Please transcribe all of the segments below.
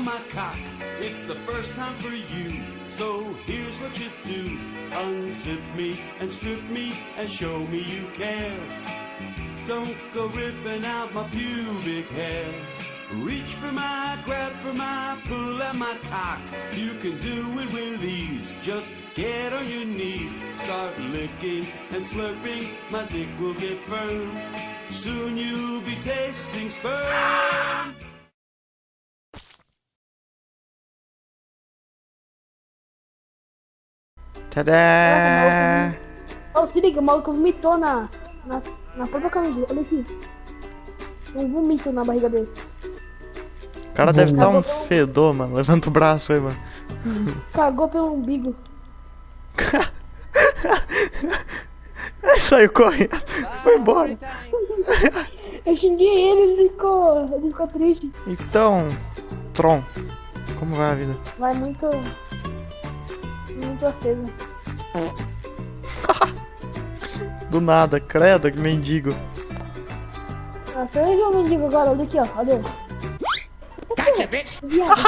my cock. It's the first time for you. So here's what you do. Unzip me and strip me and show me you care. Don't go ripping out my pubic hair. Reach for my, grab for my, pull at my cock. You can do it with ease. Just get on your knees. Start licking and slurping. My dick will get firm. Soon you'll be tasting sperm. Tadá! Ô, se liga, o maluco vomitou na, na, na própria camisa. Olha aqui. Um vomito na barriga dele. O cara deve estar um fedor, mano. Levanta o braço aí, mano. Cagou pelo umbigo. Aí saiu correndo. Foi embora. Eu xinguei ele, ele ficou, ele ficou triste. Então, Tron, como vai a vida? Vai muito. Muito aceso. Do nada, credo, que mendigo. Ah, você vai ver o mendigo agora, olha aqui, ó. Olha ele. Gotcha, bitch! Viado.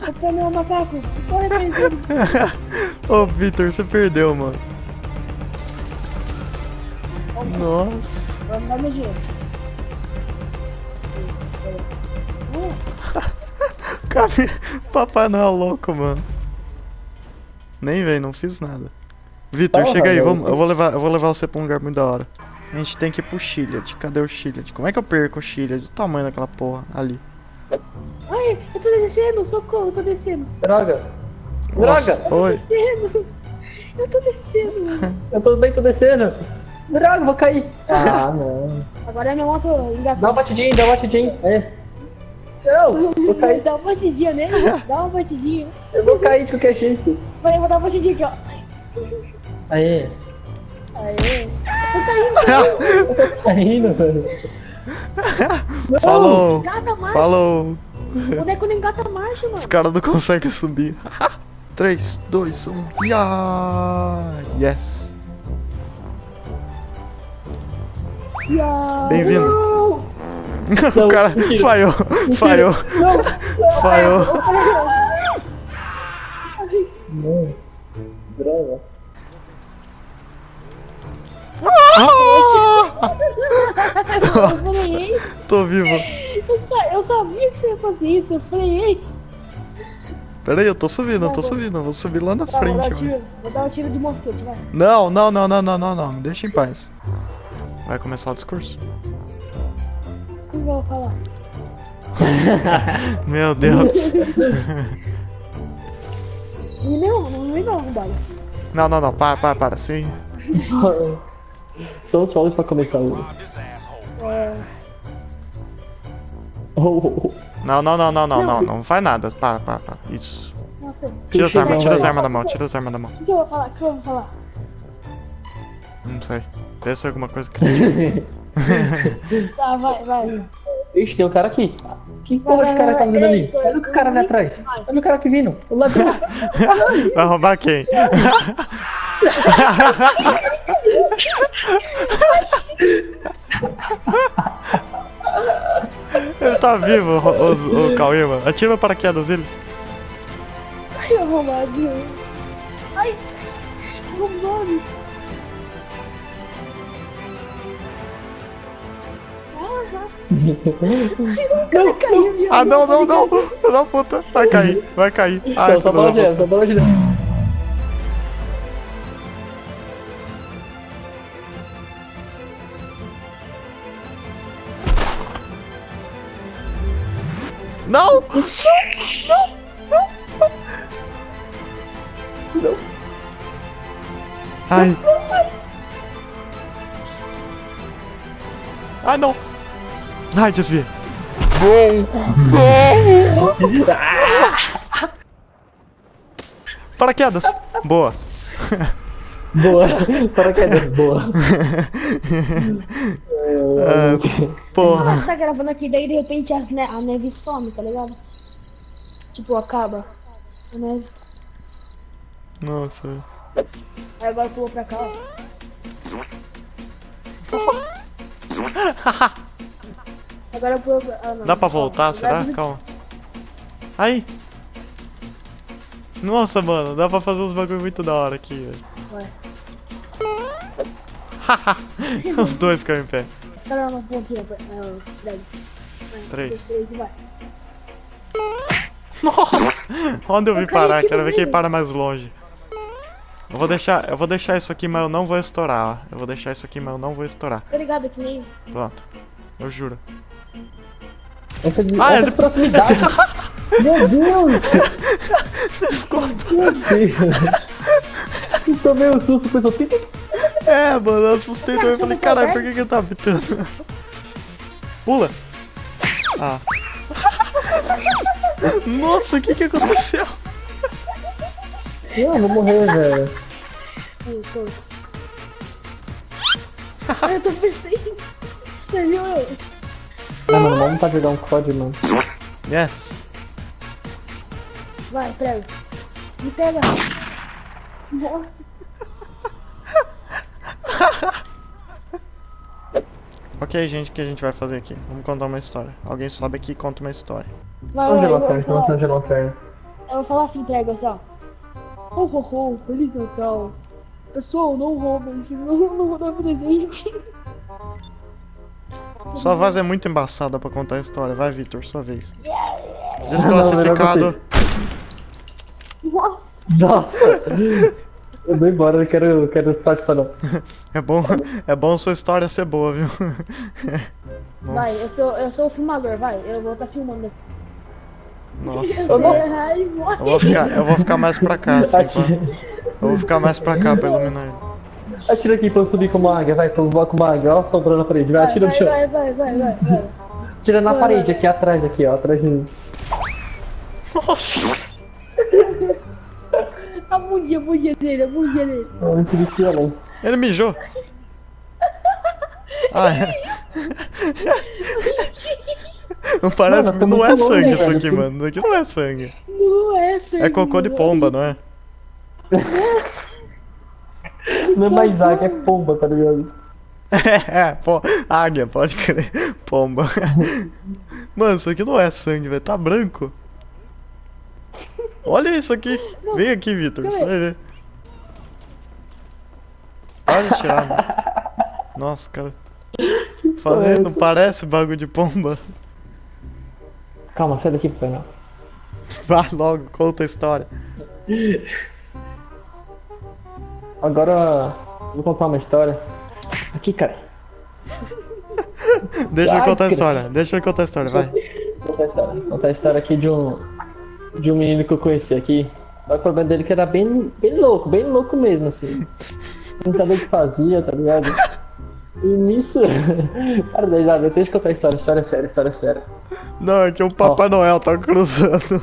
Você meu macaco. Corre pra ele. Ô, Vitor, você perdeu, mano. Nossa. Vamos dar meu dinheiro. Cara, Papai Noel louco, mano. Nem vem, não fiz nada. Vitor, chega aí, vamos, eu, vou levar, eu vou levar você pra um lugar muito da hora. A gente tem que ir pro Chiliad. Cadê o Chiliad? Como é que eu perco o Chiliad? O tamanho daquela porra ali. Ai, eu tô descendo, socorro, eu tô descendo. Droga! Nossa, Droga! oi. Descendo. Eu tô descendo. Eu tô bem, tô descendo! Droga, vou cair! Ah, não. Agora é minha moto Dá uma engatada. batidinha, dá uma batidinha. É. Não, vou cair. Dá uma batidinha nele, dá uma batidinha. Eu vou cair de qualquer jeito. Peraí, eu vou dar uma batidinha aqui, ó. Aê. Aê. Eu tô caindo. Tá rindo, mano. Falou! Engata a marcha. Falou! O boneco não engata a marcha, mano. Os caras não conseguem subir. 3, 2, 1. Yeah! Yes! Ya. Bem-vindo. Não. o cara mentira. falhou, falhou, Não. falhou. Não. Droga. Eu falei, ei. Tô vivo. Eu, sa- eu sabia que você ia fazer isso. Eu falei, ei. Pera aí, eu tô subindo, eu tô subindo. Eu vou subir lá na Tá, vou, dar frente, um tiro, vou dar um tiro de mosquete, vai. Não, não, não, não, não, não, não. Me deixa em paz. Vai começar o discurso? Que eu vou falar? Meu Deus. E não, não me dá uma bala. Não, não, não. Para, para, para. Sim. São os fogos pra começar o. É, Oh, oh, oh. Não, não, não, não, não, não. Não faz nada. Para, para, para. Isso. nossa. Tira as armas, tira as armas da mão, tira as armas da mão. O que eu vou falar? O que eu vou falar? Não sei. Deve ser alguma coisa que. Tá, vai, vai. Ixi, tem um cara aqui. Que porra de cara tá fazendo ali? Olha o cara ali atrás. Olha o cara aqui vindo. O ladrão. Vai roubar quem? Ele tá vivo, o, o, o Cauê, mano. Atira o paraquedas dele. Ai, arrombadinho. Ai, arrombado. Ah, o cara caiu. Ah, não, não, não. Filho da puta. Vai cair, vai cair. Ai, Não, só bola de só bola de neve. puta. Não! Não. Ai. Ai, não. Ai, desvia. Paraquedas. Boa. Boa. Paraquedas, boa. Ah, porra. Você tá gravando aqui, daí de repente as ne a neve some, tá ligado? Tipo, acaba. A neve. Nossa, velho. Aí agora pulou pra cá, ó. Agora eu vou. Ah, não. Dá pra voltar, será? Calma. Aí! Nossa, mano, dá pra fazer uns bagulho muito da hora aqui, velho. Vai. Os dois caem em pé. Espera um pouquinho. Não, Três. três vai. Nossa! Onde eu vi parar? Quero ver quem para mais longe. Eu vou deixar, eu vou deixar isso aqui, mas eu não vou estourar. ó. Eu vou deixar isso aqui, mas eu não vou estourar. Tá ligado que nem. Pronto. Eu juro. Essa de, Ah, é essa de- de proximidade. Meu Deus! Meu Deus! Eu tomei um susto, pensou, "Pi, pi". É, mano, eu assustei também. Falei, caralho, por que que ele tá pitando? Pula! Ah. Nossa, o que que aconteceu? Não, eu vou morrer, velho. Eu tô pensando. Ah, mano, vamos pra jogar um COD, mano. Yes. Vai, pega. Me pega. Nossa. Ok, gente, o que a gente vai fazer aqui? Vamos contar uma história. Alguém sobe aqui e conta uma história. Vai, Vamos vai, falar, jogar um inferno. eu vou falar assim, pega, assim, ó. Ho, ho, ho, Feliz Natal. Pessoal, não roubem, senão eu não vou dar presente. Sua voz é muito embaçada pra contar a história. Vai, Victor, sua vez. Desclassificado. Nossa. Eu vou embora, eu não quero, eu quero participar não. É bom, é bom sua história ser boa, viu? Vai, eu sou, eu sou o filmador, vai. Eu vou estar filmando. nossa. Eu. Ai, Eu vou ficar, eu vou ficar mais pra cá, assim. Atira, Eu vou ficar mais pra cá pra iluminar ele. Atira aqui pra eu subir como águia, vai, pra eu voar como águia, ó, sobrando na parede, vai, Vai, atira no vai, chão. vai, vai, vai, vai, vai. Tira na parede, aqui atrás, aqui, ó, atrás de mim. A bundinha, a bundinha dele, a bundinha dele. Tive que além. Ele mijou. Ah, é. Não parece, Mano, não é sangue isso velho. aqui, mano. Isso aqui não é sangue. Não é sangue. É cocô de pomba, não é? Não é mais águia, é pomba, tá ligado? É, pô, águia, pode crer. Pomba. Mano, isso aqui não é sangue, velho. Tá branco. Olha isso aqui. Vem aqui, Vitor. Você vai ver. Pode tirar, mano. Nossa, cara. Falei, não parece bagulho de pomba? Calma, sai daqui, pai, não. Vai logo, conta a história. Agora, vou contar uma história. Aqui, cara. Deixa eu contar a cara. história. Deixa eu contar a história, vai. Contar a história. Contar a história aqui de um. De um menino que eu conheci aqui. O problema dele é que era bem, bem louco, bem louco mesmo, assim. Não sabia o que fazia, tá ligado? E nisso. Cara, eu tenho que contar a história, história séria, história séria. Não, é que o Papai Noel tá cruzando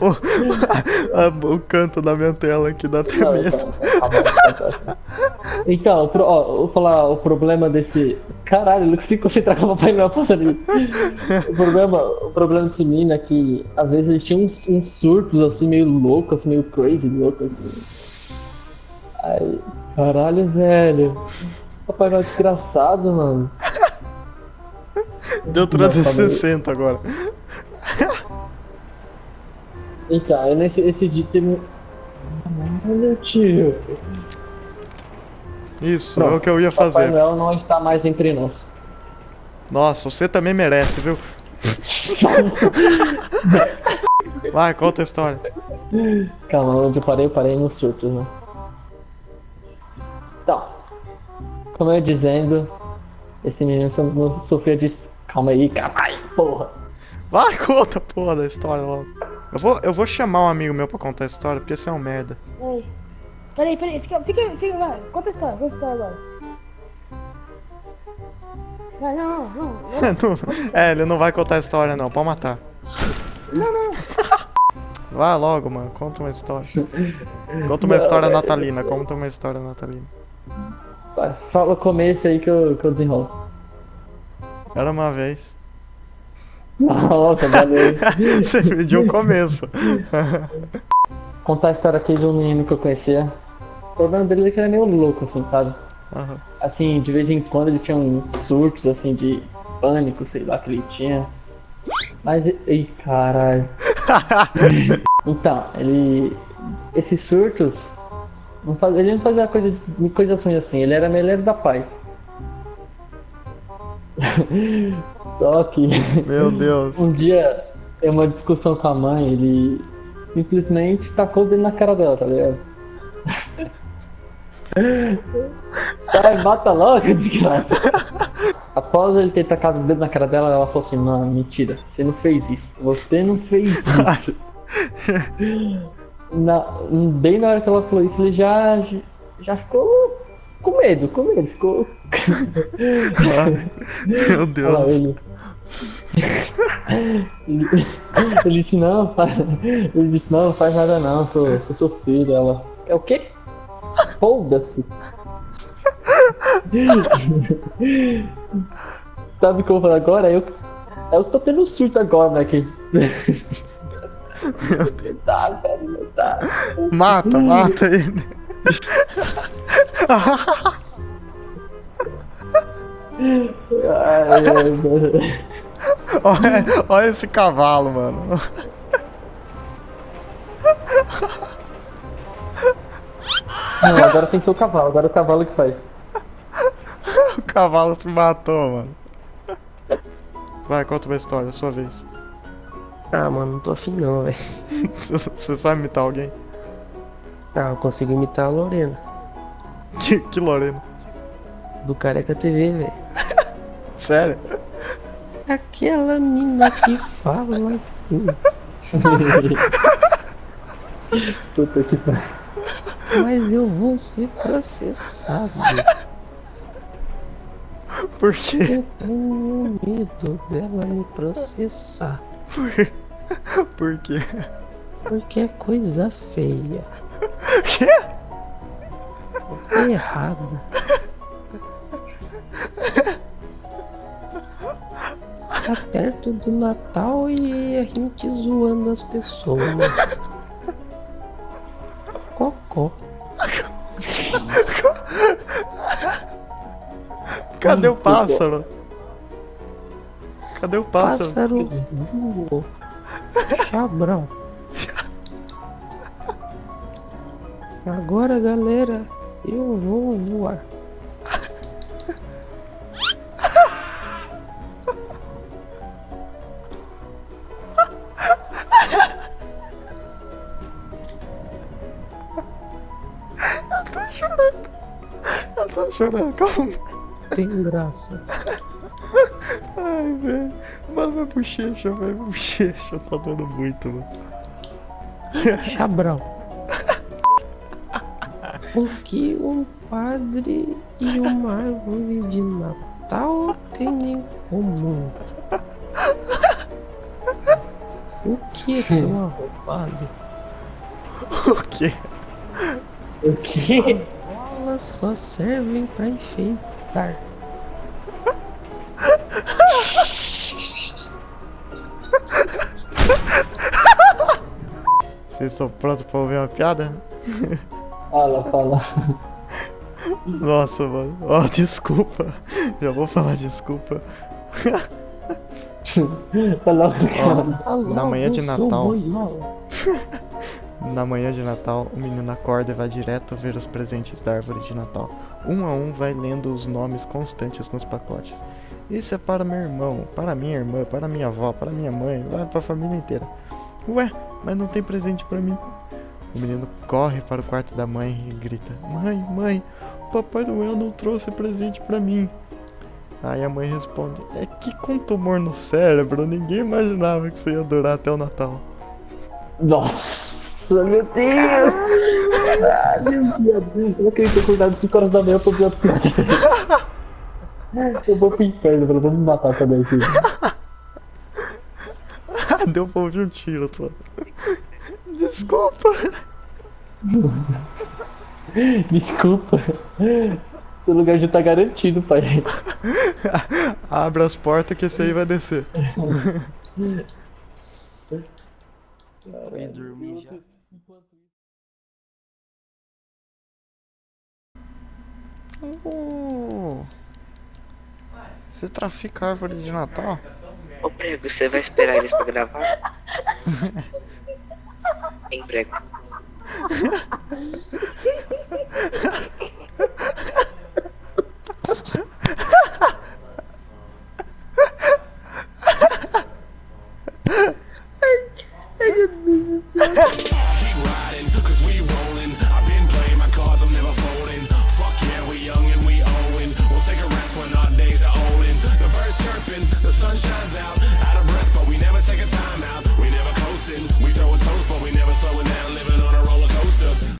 o, o- o canto da minha tela aqui, dá até Não, medo. então, pro- ó, vou falar o problema desse. Caralho, eu não consigo concentrar com o Papai Noel passando ali. O problema, o problema desse menino é que às vezes eles tinham uns, uns surtos assim, meio loucos, assim, meio crazy, loucos. Assim. Ai, caralho, velho. Papai Noel é desgraçado, mano. Deu 360 agora. Então, aí nesse esse dia teve. Caralho, tio. Isso, é Pronto. o que eu ia Papai fazer. Noel não está mais entre nós. Nossa, você também merece, viu? Vai, conta a história. Calma, eu parei, eu parei nos surtos, né? Como eu ia dizendo, esse menino so- sofria de. Calma aí, aí, porra. Vai, conta a porra da história logo. Eu vou, eu vou chamar um amigo meu pra contar a história, porque esse é um merda. Peraí. Peraí, peraí, fica, fica, fica, vai. Conta a história, conta a história agora. Vai, não, não, não. Não- é, ele não vai contar a história não, pode matar. Não, não. Vai logo, mano, conta uma história. Conta uma história natalina, conta uma história natalina. Fala o começo aí que eu, que eu desenrolo. Era uma vez. Nossa, valeu. Você pediu o começo. Contar a história aqui de um menino que eu conhecia. O problema dele é que ele era meio louco, assim, sabe? Aham. Assim, de vez em quando ele tinha uns surtos, assim, de pânico, sei lá, que ele tinha. Mas, ei, caralho. então, ele. Esses surtos. Não faz, ele não fazia coisa, coisas ruins assim, ele era melhor da paz. Só que. Meu Deus. Um dia, tem uma discussão com a mãe, ele simplesmente tacou o dedo na cara dela, tá ligado? Sai, bata logo, desgraça. Após ele ter tacado o dedo na cara dela, ela falou assim: Não, mentira, você não fez isso. Você não fez isso. Na, bem na hora que ela falou isso, ele já, já ficou com medo, com medo. Ficou. Meu Deus. Lá, ele... ele, ele disse: Não, faz... ele disse: Não, não faz nada, não, sou, sou seu filho. Ela: É o quê? Foda-se. Sabe o que eu vou falar agora? Eu, eu tô tendo um surto agora, né? Meu Deus. Tá, velho, tá. Mata, mata ele. Ai. Olha, olha esse cavalo, mano. Não, agora tem que ser o cavalo, agora é o cavalo que faz. O cavalo se matou, mano. Vai, conta uma história, sua vez. Ah, mano, não tô afim não, velho. Você sabe imitar alguém? Ah, eu consigo imitar a Lorena, Que, que Lorena? do Careca TV, velho. Sério? Aquela mina que fala assim. Puta que pariu. Mas eu vou ser processado. Por quê? Eu tenho medo dela me processar. Por, por quê? Porque é coisa feia. Quê? É errado. Tá perto do Natal e a gente zoando as pessoas. Cocó. Cadê o pássaro? Cadê o pássaro? Pássaro voou. Chabrão. Agora, galera, eu vou voar. Eu tô chorando, calma. Tem graça. Ai, velho. Vai bochecha, vai bochecha. Tá doendo muito, mano. Chabrão. O que um padre e uma árvore de Natal têm em comum? O que, seu arrombado? O quê? O quê? Bolas só servem pra enfeitar. Vocês estão prontos pra ouvir uma piada? Fala, fala. Nossa, mano. Ó, desculpa. Já vou falar desculpa. Fala, Tá Na manhã de Natal. Na manhã de Natal, o menino acorda e vai direto ver os presentes da árvore de Natal. Um a um vai lendo os nomes constantes nos pacotes. Isso é para meu irmão, para minha irmã, para minha avó, para minha mãe, vai para a família inteira. Ué, mas não tem presente para mim. O menino corre para o quarto da mãe e grita: Mãe, mãe, Papai Noel não trouxe presente para mim. Aí a mãe responde: É que com tumor no cérebro, ninguém imaginava que isso ia durar até o Natal. Nossa, meu Deus! Ah, meu Deus! Eu não queria ter acordado 5 horas da manhã pra a. Eu vou pro inferno, pelo menos me matar também, filho. Deu pra ouvir um tiro só. Desculpa. Desculpa. Seu lugar já tá garantido, pai. Abre as portas que esse aí vai descer. Fui dormir já. Oh. Você trafica árvore de Natal? Ô prego, você vai esperar eles pra gravar? Em prego.